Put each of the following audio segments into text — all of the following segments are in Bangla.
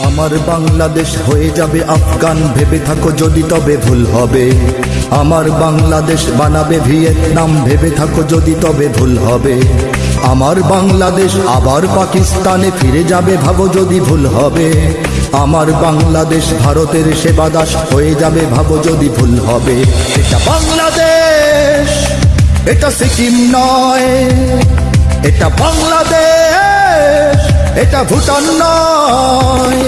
আমার বাংলাদেশ হয়ে যাবে আফগান। ভেবে থাকো যদি তবে ভুল হবে। আমার বাংলাদেশ বানাবে ভিয়েতনাম। ভেবে থাকো যদি তবে ভুল হবে। আমার বাংলাদেশ আবার পাকিস্তানে ফিরে যাবে, ভাবো যদি ভুল হবে। আমার বাংলাদেশ ভারতের সেবাদাস হয়ে যাবে, ভাবো যদি ভুল হবে। এটা বাংলাদেশ, এটা সিকিম নয়, এটা বাংলাদেশ। এটা ভুটান নয়।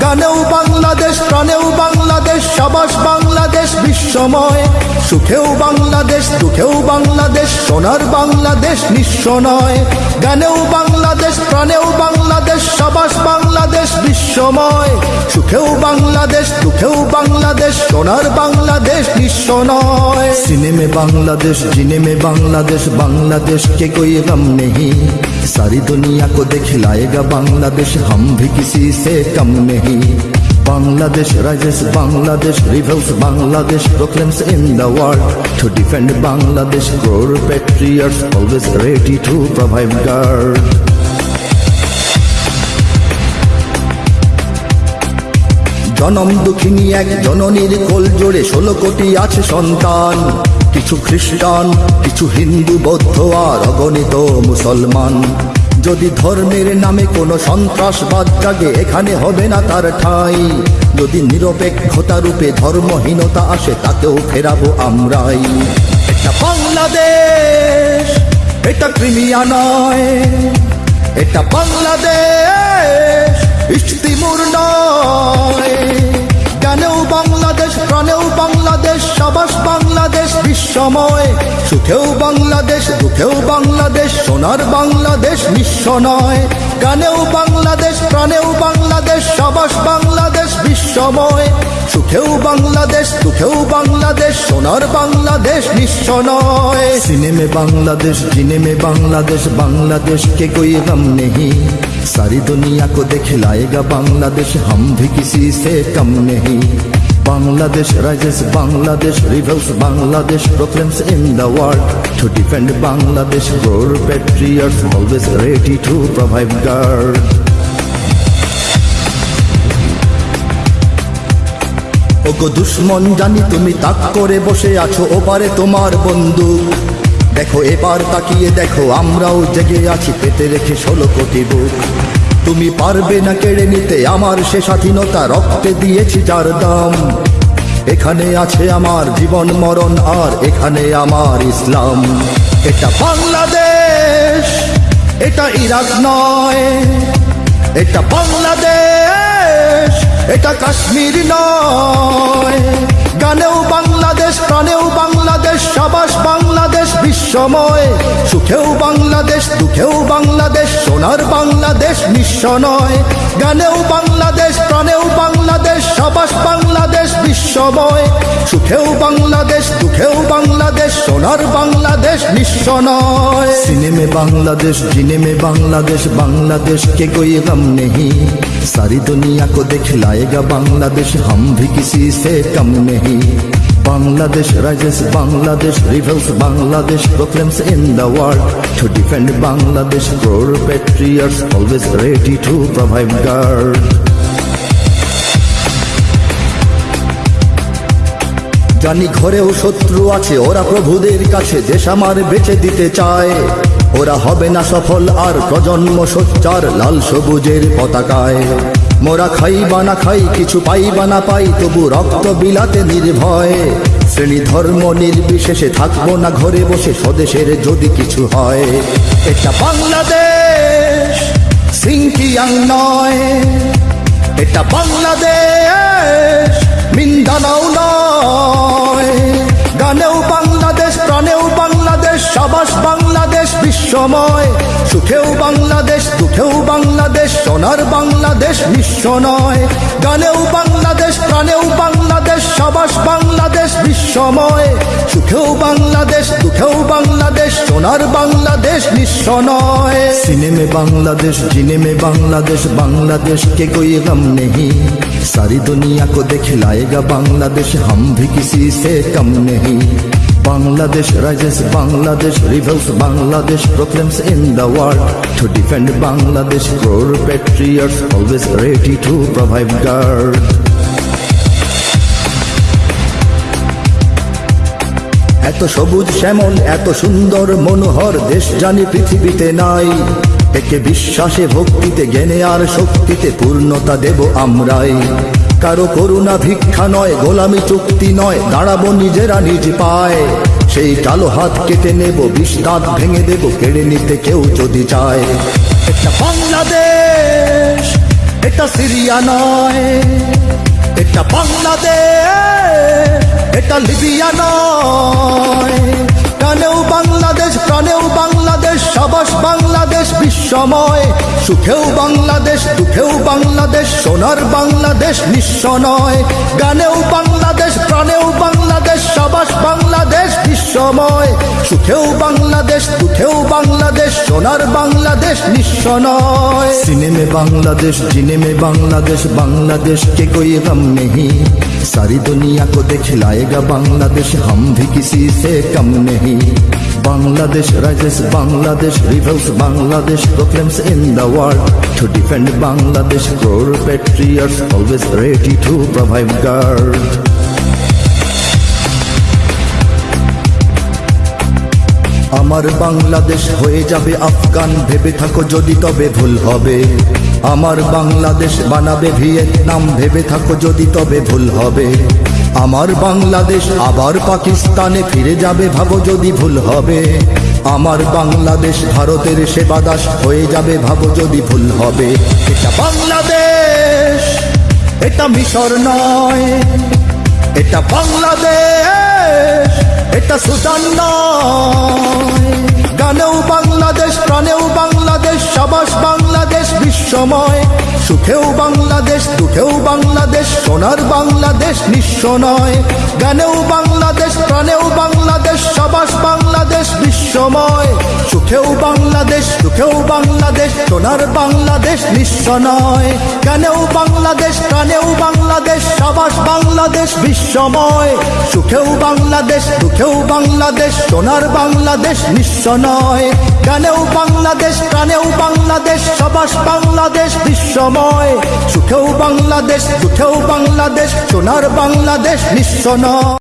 গানেও বাংলাদেশ, প্রাণেও বাংলাদেশ, সবাস বাংলাদেশ, বিশ্বময়। সুখেও বাংলাদেশ, দুঃখেও বাংলাদেশ, সোনার বাংলাদেশ নিঃস্ব নয়। গানেও বাংলাদেশ, প্রাণেও বাংলাদেশ, সবাস বাংলাদেশ, বিশ্বময়। সুখেও বাংলাদেশ, দুঃখেও বাংলাদেশ, সোনার বাংলাদেশ নিঃস্ব নয়। সিনেমে বাংলাদেশ, জিনেমে বাংলাদেশ বাংলাদেশ কে কই গম নেহি सारी दुनिया को दिखलाएगा बांग्लादेश हम भी किसी से कम नहीं Bangladesh rises, Bangladesh rebels, Bangladesh proclaims in the world to defend Bangladesh. Core patriots always ready to provide guard. জনম দুঃখিনী এক জননীর কোল জোড়ে ষোলো কোটি আছে সন্তান কিছু খ্রিস্টান কিছু হিন্দু বৌদ্ধ আর অগণিত মুসলমান যদি ধর্মের নামে কোনো সন্ত্রাসবাদ জাগে, এখানে হবে না তার ঠাঁই। যদি নিরপেক্ষতা রূপে ধর্মহীনতা আসে, তাতেও ফেরাবো আমরাই। এটা বাংলাদেশ, এটা ক্রিমিয়া নয়। এটা বাংলাদেশ, ইস্তিমুর নয়। প্রাণেও বাংলাদেশ সাবাস বাংলাদেশ বিশ্বময় সুখেও বাংলাদেশ দুঃখেও বাংলাদেশ সোনার বাংলাদেশ নিঃস্ব নয় গানেও বাংলাদেশ প্রাণেও বাংলাদেশ সাবাস বাংলাদেশ বিশ্বময় সুখেও বাংলাদেশ দুঃখেও বাংলাদেশ সোনার বাংলাদেশ নিঃস্ব নয় সিনেমে बांग्लादेश जीने में बांग्लादेश बांग्लादेश के कोई गम नहीं सारी दुनिया को दिखलाएगा बांग्लादेश हम भी किसी से कम नहीं Bangladesh rises, Bangladesh rebels, Bangladesh proclaims in the world to defend Bangladesh. Core patriots always ready to provide guard. ওগো দুশ্মন জানি তুমি তাক করে বসে আছো ওপারে তোমার বন্দুক দেখো এবার তাকিয়ে দেখো আমরাও জেগে আছি পেতে রেখে ষোলো কোটি বুক তুমি পারবে না কেড়ে নিতে, আমার সে স্বাধীনতা রক্তে দিয়েছি যার দাম। এখানে আছে আমার জীবন, মরণ আর এখানে আমার ইসলাম। এটা বাংলাদেশ, এটা ইরাক নয়, এটা বাংলাদেশ, এটা কাশ্মীর নয়। গানেও বাংলাদেশ সময়। সুখেও বাংলাদেশ, দুঃখেও বাংলাদেশ, সোনার বাংলাদেশ নিঃস্ব নয়। গানেও বাংলাদেশ, প্রাণেও বাংলাদেশ, সবাস বাংলাদেশ বিশ্বময়। সুখেও বাংলাদেশ, দুঃখেও বাংলাদেশ, সোনার বাংলাদেশ নিঃস্ব নয়। সিনেমে বাংলাদেশ, জিনেমে বাংলাদেশ বাংলাদেশ কে কোই গম নেহি? সারি দুনিয়া কো দেখ লায়েগা বাংলাদেশ, হম ভি কিসি সে কম নেহি? Bangladesh rises, Bangladesh rebels, Bangladesh proclaims in the world to defend Bangladesh. Core patriots always ready to provide guard. জানি ঘরেও শত্রু আছে ওরা প্রভুদের কাছে দেশ আমার বেঁচে দিতে চায় ওরা হবে না সফল আর প্রজন্ম সোচ্চার লাল সবুজের পতাকায় মোরা খাই বা না খাই, কিছু পাই বা না পাই, তবু রক্ত বিলাতে নির্ভয়। শ্রেণি ধর্ম নির্বিশেষে থাকব না ঘরে বসে, স্বদেশের যদি কিছু হয়। এটা বাংলাদেশ সিংকিয়াং নয়। এটা বাংলাদেশ, মিন্দানাও নয়। সময়। সুখেও বাংলাদেশ, দুঃখেও বাংলাদেশ, সোনার বাংলাদেশ বিশ্ব নয়। গানেও বাংলাদেশ, প্রাণেও বাংলাদেশ, সবাস বাংলাদেশ বিশ্বময় সুখেও বাংলাদেশ, দুঃখেও বাংলাদেশ, সোনার বাংলাদেশ বিশ্ব নয়। সিনেমে বাংলাদেশ, জিনেমে বাংলাদেশ বাংলাদেশ কে কই গম নেহি? সারি দুনিয়া কো দেখ লায়েগা বাংলাদেশ, হম ভি কিসি সে কম নেহি? Bangladesh rises, Bangladesh rebels, Bangladesh proclaims in the world to defend Bangladesh. Crore patriots always ready to provide guard. এত সবুজ শ্যামল এত সুন্দর মনোহর দেশ জানি পৃথিবীতে নাই একে বিশ্বাসে ভক্তিতে জ্ঞানে আর শক্তিতে পূর্ণতা দেব আমরাই কারও করুণা ভিক্ষা নয়, গোলামি চুক্তি নয়, দাঁড়াবো নিজেরা নিজ পায়। সেই কালো হাত কেটে নেব, বিষ দাঁত ভেঙে দেব, কেড়ে নিতে কেউ যদি চায়। এটা বাংলাদেশ, এটা সিরিয়া নয়, এটা বাংলাদেশ, এটা লিবিয়া নয়। কানেও বাংলাদেশ, প্রাণেও বাংলাদেশ, সবাস বাংলাদেশ, বিশ্বময়। সুখেও বাংলাদেশ, দুঃখেও বাংলাদেশ, সোনার বাংলাদেশ নিঃস্ব নয় গানেও বাংলাদেশ, প্রাণেও বাংলাদেশ, সবাস বাংলাদেশ, বিশ্বময়। সুখেও বাংলাদেশ, দুঃখেও বাংলাদেশ, সোনার বাংলাদেশ নিঃস্ব নয় সিনেমে বাংলাদেশ, জিনেমে বাংলাদেশ বাংলাদেশ কে কই নেহি। सारी दुनिया को दिखलाएगा बांग्लादेश हम भी किसी से कम नहीं Bangladesh rises Bangladesh revels Bangladesh proclaims in the world to defend Bangladesh crore patriots always ready to provide guard আমার বাংলাদেশ হয়ে যাবে আফগান ভেবে থাকো যদি তবে ভুল হবে আমার বাংলাদেশ বানাবে ভিয়েতনাম, ভেবে থাকো যদি তবে ভুল হবে। আমার বাংলাদেশ আবার পাকিস্তানে ফিরে যাবে, ভাবো যদি ভুল হবে। আমার বাংলাদেশ ভারতের সেবাদাস হয়ে যাবে, ভাবো যদি ভুল হবে। এটা বাংলাদেশ, এটা মিশর নয়। এটা বাংলাদেশ, এটা সুদান নয়। বিশ্বময় সুখেও বাংলাদেশ, দুঃখেও বাংলাদেশ, সোনার বাংলাদেশ নিঃস্ব নয় গানেও বাংলাদেশ, প্রাণেও বাংলাদেশ, সবাস বাংলাদেশ বিশ্বময় সুখেও বাংলাদেশ দুঃখেও বাংলাদেশ, সোনার বাংলাদেশ নিঃস্ব নয়। গানেও বাংলাদেশ, প্রাণেও বাংলাদেশ, সাবাস বাংলাদেশ বিশ্বময়। সুখেও বাংলাদেশ, দুঃখেও বাংলাদেশ, সোনার বাংলাদেশ নিঃস্ব নয়। গানেও বাংলাদেশ, প্রাণেও বাংলাদেশ, সাবাস বাংলাদেশ বিশ্বময়। সুখেও বাংলাদেশ, দুঃখেও বাংলাদেশ, সোনার বাংলাদেশ নিঃস্ব নয়।